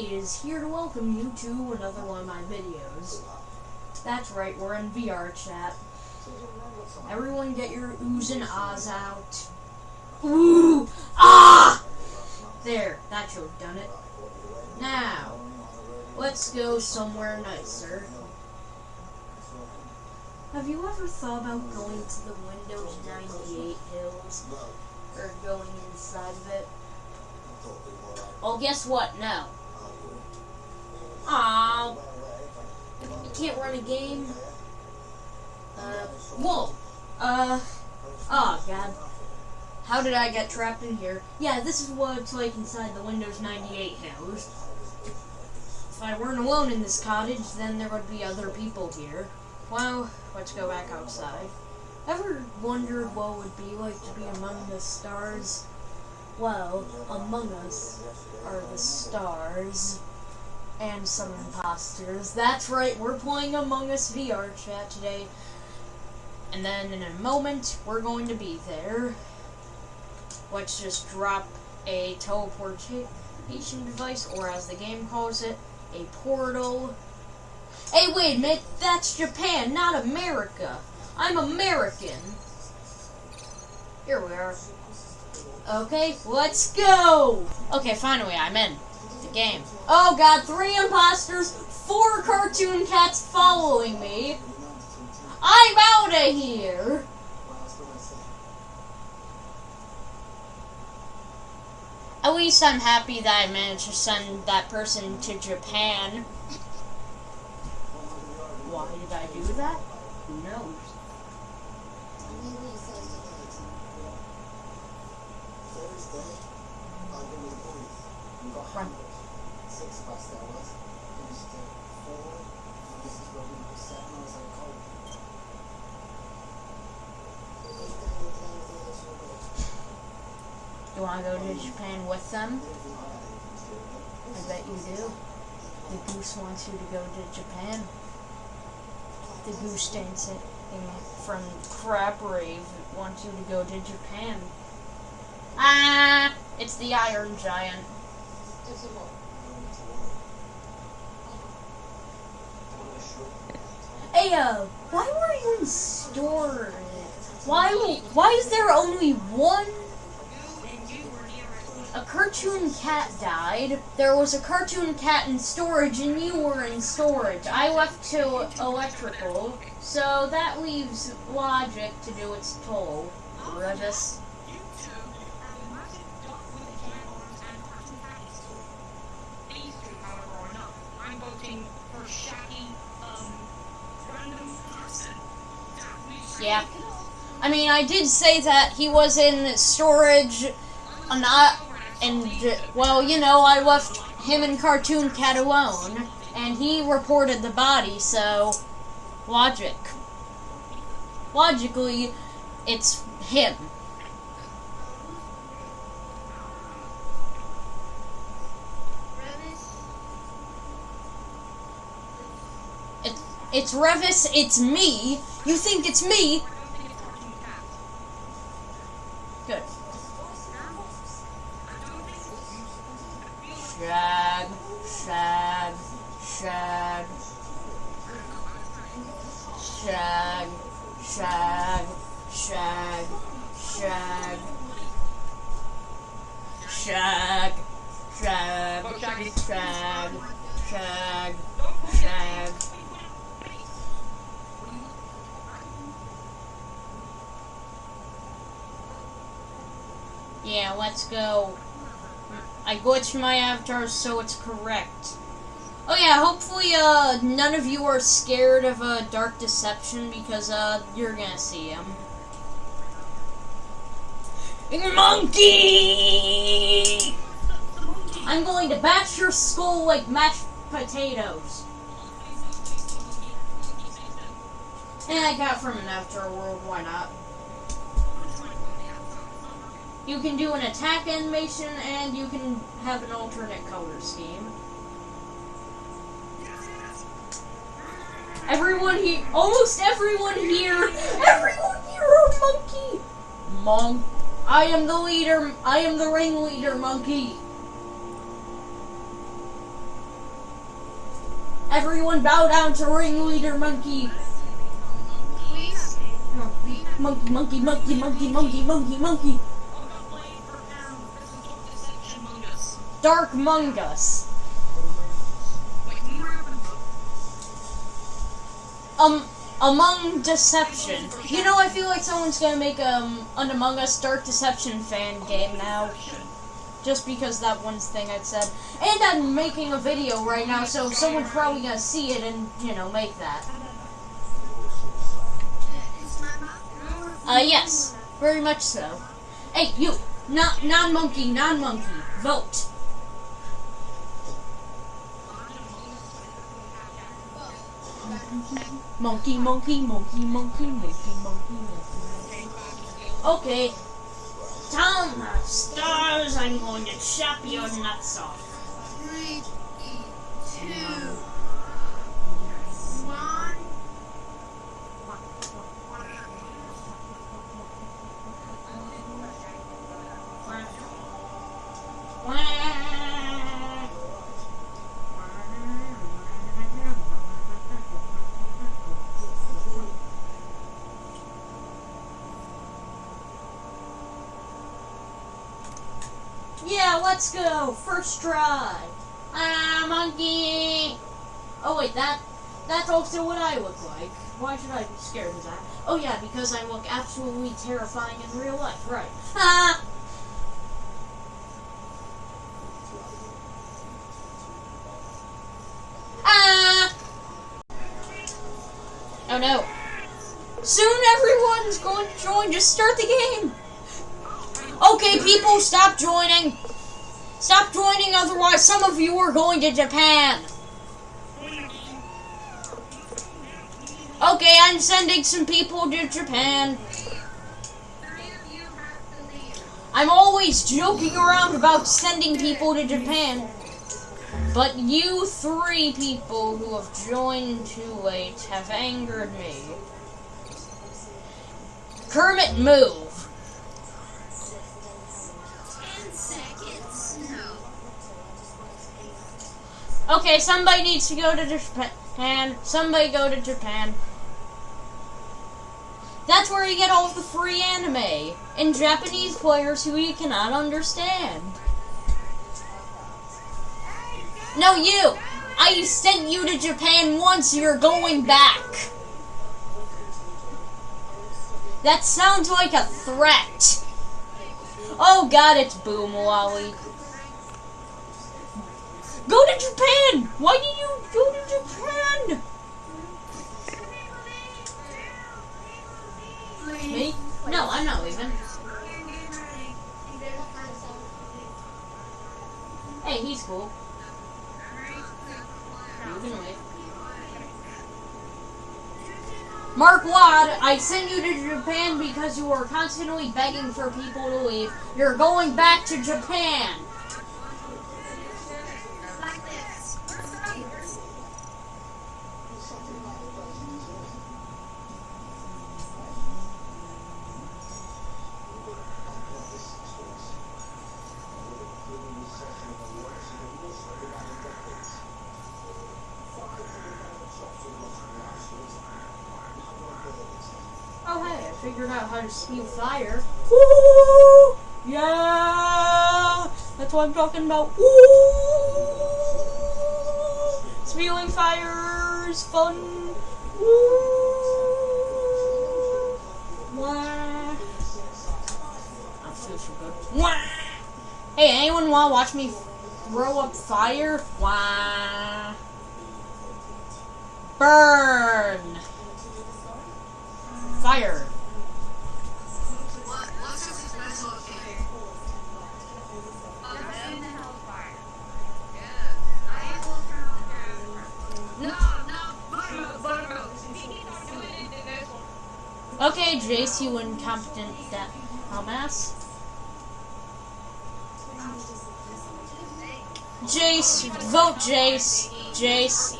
is here to welcome you to another one of my videos. That's right, we're in VR chat. Everyone get your oohs and ahs out. Ooh! Ah! There, that should have done it. Now, let's go somewhere nicer. Have you ever thought about going to the Windows 98 hills? Or going inside of it? Well, guess what? No. Aw. You can't run a game? Uh, whoa. Uh, oh god. How did I get trapped in here? Yeah, this is what it's like inside the Windows 98 house. If I weren't alone in this cottage, then there would be other people here. Well, let's go back outside. Ever wondered what it would be like to be among the stars? Well, among us are the stars and some imposters. That's right, we're playing Among Us VR chat today. And then in a moment, we're going to be there. Let's just drop a teleportation device, or as the game calls it, a portal. Hey, wait a minute, that's Japan, not America. I'm American. Here we are. Okay, let's go! Okay, finally, I'm in game. Oh god, three imposters, four cartoon cats following me. I'm out of here! At least I'm happy that I managed to send that person to Japan. Why did I do that? Who knows? Run. Six of us there was. Finished at four. And this is where we were seven. I was like, cold. You want to go to Japan with them? I bet you do. The goose wants you to go to Japan. The goose dancing from Crab Rave wants you to go to Japan. Ah! It's the Iron Giant. Uh, why were you in storage? Why, why is there only one? A cartoon cat died. There was a cartoon cat in storage, and you were in storage. I left to electrical, so that leaves logic to do its toll. Revis. Yeah. I mean, I did say that he was in storage, uh, not, and, well, you know, I left him and Cartoon Cat alone, and he reported the body, so, logic. Logically, it's him. It's Revis, it's me. You think it's me? Good. Shag, shag, shag. Shag, shag, shag, shag. Shag, shag, shag, shag, shag. Yeah, let's go. I glitched my avatar so it's correct. Oh yeah, hopefully uh none of you are scared of a uh, dark deception because uh you're gonna see him. Monkey! I'm going to bash your skull like mashed potatoes. And I got from an afterworld, why not? You can do an attack animation, and you can have an alternate color scheme. Everyone here, almost everyone here, everyone here are monkey! Monk, I am the leader, I am the ringleader, monkey! Everyone bow down to ringleader, monkey! Monkey, monkey, monkey, monkey, monkey, monkey, monkey! Dark Mungus. Um, Among Deception. You know, I feel like someone's gonna make um an Among Us Dark Deception fan game now. Just because that one thing I'd said. And I'm making a video right now, so someone's probably gonna see it and, you know, make that. Uh, yes. Very much so. Hey, you! Non-monkey, non-monkey. Vote. Monkey, monkey, monkey, monkey, monkey, monkey, monkey. Okay. The stars, I'm going to chop your nuts off. Three, two, one. Yeah, let's go. First try. Ah, monkey. Oh wait, that that's also what I look like. Why should I be scared of that? Oh yeah, because I look absolutely terrifying in real life. Right. Ah. Ah. Oh no. Soon everyone's going to join. Just start the game. Okay, people, stop joining. Stop joining, otherwise some of you are going to Japan. Okay, I'm sending some people to Japan. I'm always joking around about sending people to Japan. But you three people who have joined too late have angered me. Kermit, move. Okay, somebody needs to go to Japan. Somebody go to Japan. That's where you get all the free anime and Japanese players who you cannot understand. No, you! I sent you to Japan once, you're going back. That sounds like a threat. Oh god, it's Boom Lolly. Go to Japan! Why did you go to Japan? Me? No, I'm not leaving. Hey, he's cool. Can leave. Mark Wad, I sent you to Japan because you were constantly begging for people to leave. You're going back to Japan. Spew fire. Woo! Yeah! That's what I'm talking about. Woo! Spewing fire is fun. Woo! Wah! That feels so. Wah! Hey, anyone want to watch me throw up fire? Wah! Burn! Fire! Okay, Jace, you incompetent da- dumbass. Jace, vote Jace. Jace.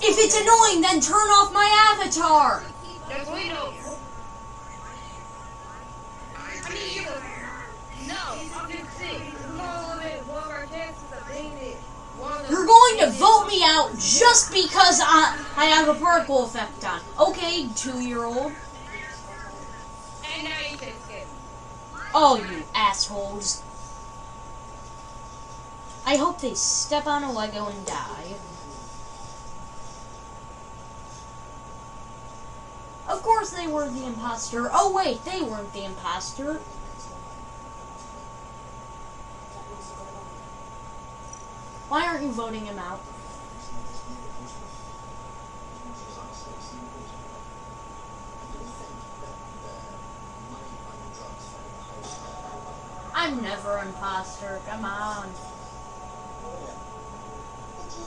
If it's annoying, then turn off my avatar. Me out just because I, I have a particle effect on. Okay, two year old. And now you can skip. Oh, you assholes. I hope they step on a Lego and die. Of course they were the imposter. Oh wait, they weren't the imposter. Why aren't you voting him out? I'm never imposter. Come on. Let's see.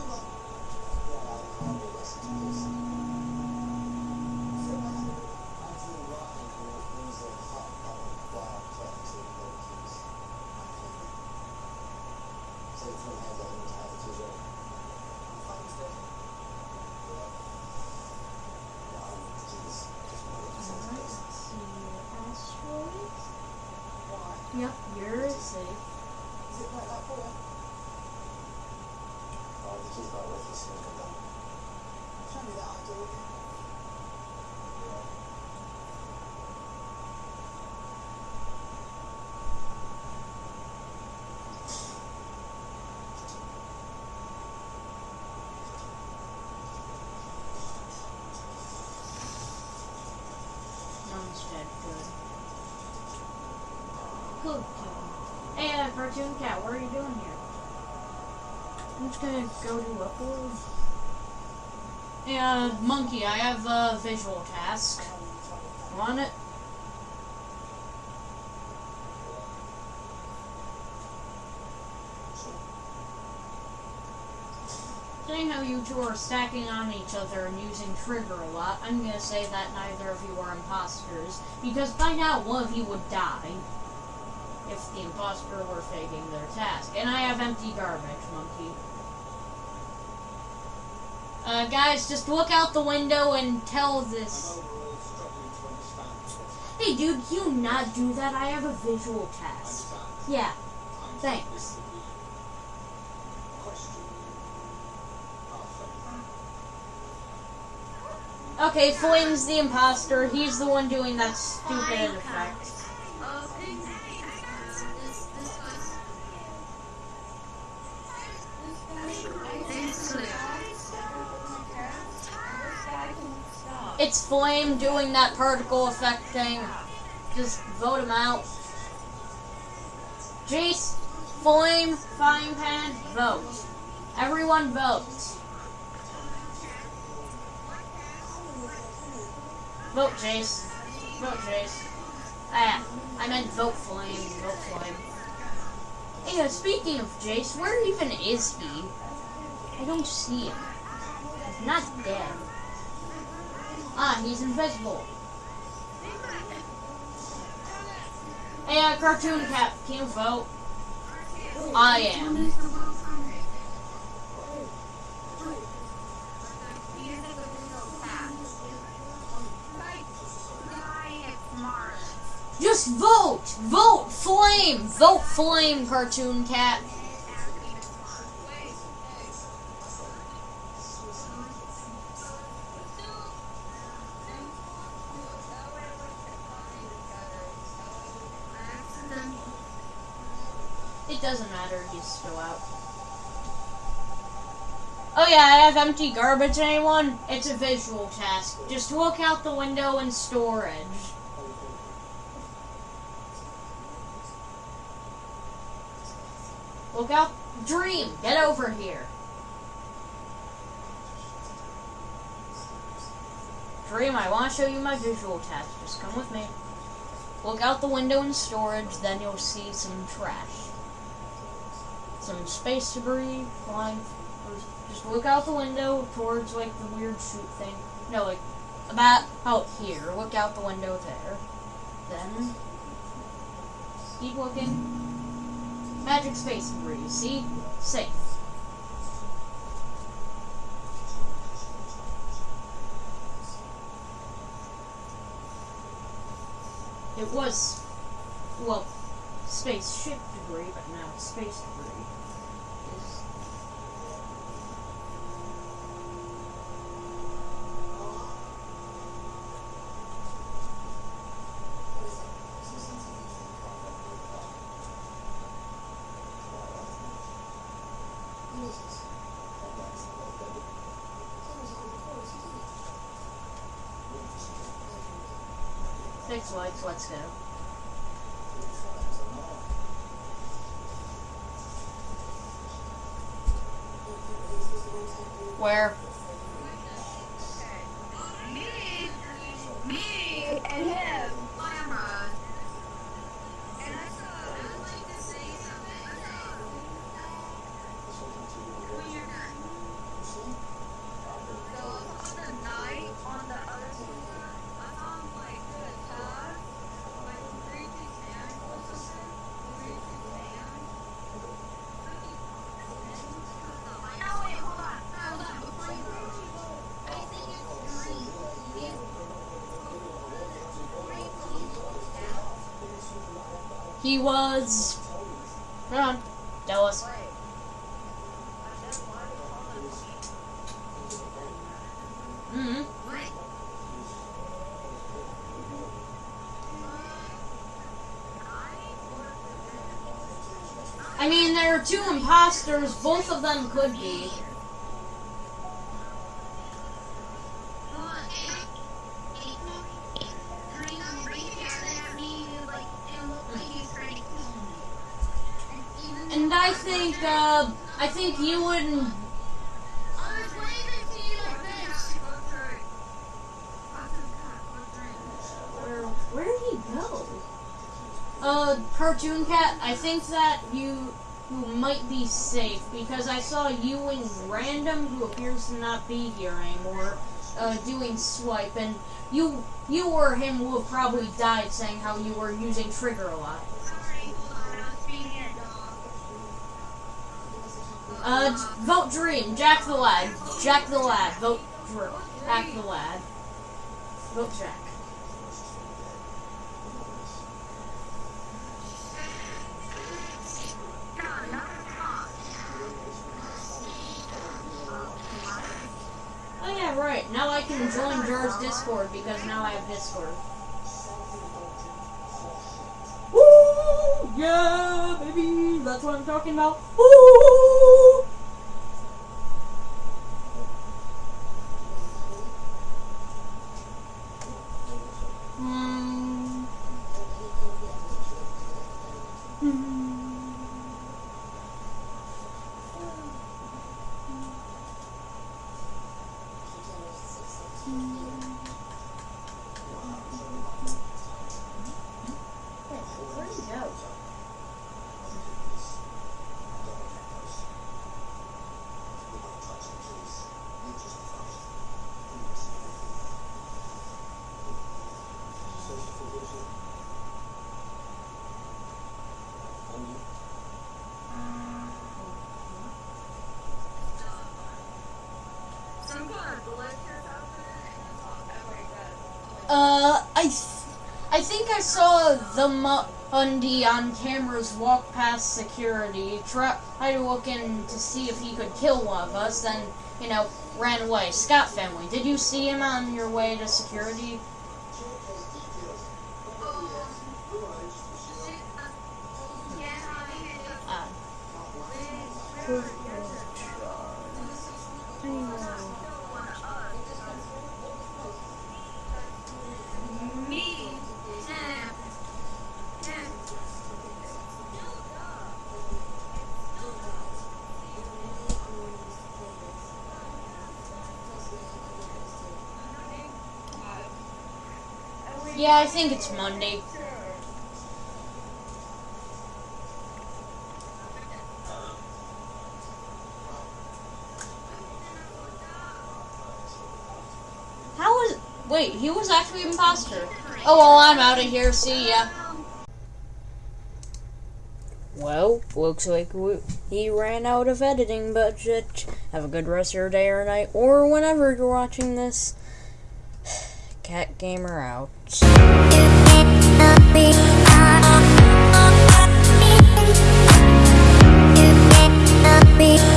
Asteroids? Yep, you're safe. Mom's dead. Kid. Hey, uh, cartoon cat, what are you doing here? I'm just gonna go to upload. Uh, monkey, I have a visual task. Want it? Saying how you two are stacking on each other and using trigger a lot, I'm gonna say that neither of you are imposters, because by now one of you would die if the imposter were faking their task. And I have empty garbage, monkey. Uh, guys, just look out the window and tell this. Hey, dude, you not do that. I have a visual task. Yeah, thanks. Okay, Flame's the imposter. He's the one doing that stupid effect. It's Flame doing that particle effect thing. Just vote him out. Jace, Flame, Frying Pan, vote. Everyone vote. Vote Jace. Vote Jace. Ah, I meant vote Flame. Vote Flame. Hey, uh, speaking of Jace, where even is he? I don't see him. He's not dead. Ah, he's invisible. Hey, uh, Cartoon Cat, can you vote? I am. Just vote! Vote Flame! Vote Flame, Cartoon Cat. It doesn't he's still out. Oh yeah, I have empty garbage, anyone? It's a visual task. Just look out the window in storage. Look out. Dream, get over here. Dream, I want to show you my visual task. Just come with me. Look out the window in storage, then you'll see some trash. Some space debris flying. Just look out the window towards, like, the weird shoot thing. No, like, about out here. Look out the window there. Then, keep looking. Magic space debris, see? Safe. It was, well, spaceship debris, but now it's space debris. Let's go. Where? Me, me, and him. He was. Hold on. Tell us. Mm-hmm. I mean, there are two imposters. Both of them could be. I think you and Where, where did he go? Uh, cartoon cat. I think that you you might be safe because I saw you and random who appears to not be here anymore. Uh, doing swipe and you you or him will probably died saying how you were using trigger a lot. Uh, vote Dream, Jack the Lad, Jack the Lad, vote Dream. Jack the Lad, vote Jack. Oh yeah, right. Now I can join Jar's Discord because now I have Discord. Woo! Yeah, baby! That's what I'm talking about. Woo! Hmm. Hmm. Where'd he go? Uh, I, th- I think I saw the Mundi on cameras walk past security, try to look in to see if he could kill one of us, then, you know, ran away. Scott family, did you see him on your way to security? Uh, yeah, I think it's Monday. How was? Wait, he was actually an imposter. Oh well, I'm out of here. See ya. Well, looks like we, he ran out of editing budget. Have a good rest of your day or night, or whenever you're watching this. Cat Gamer out. Be